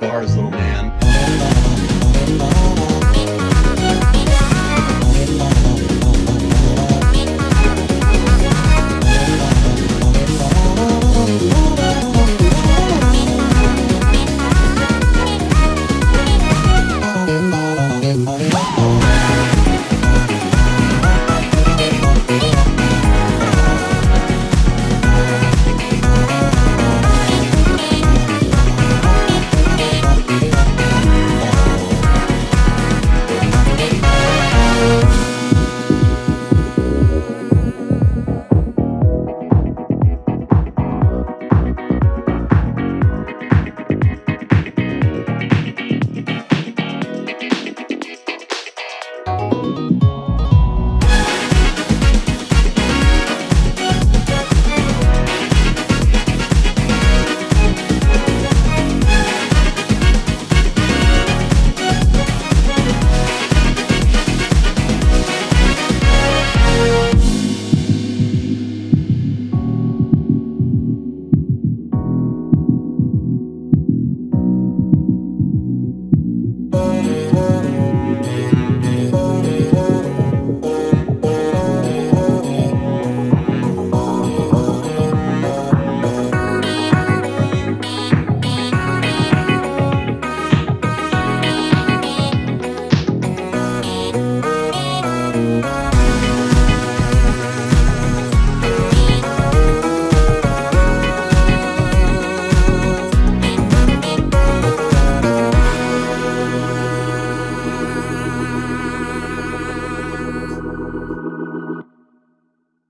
bars, little man.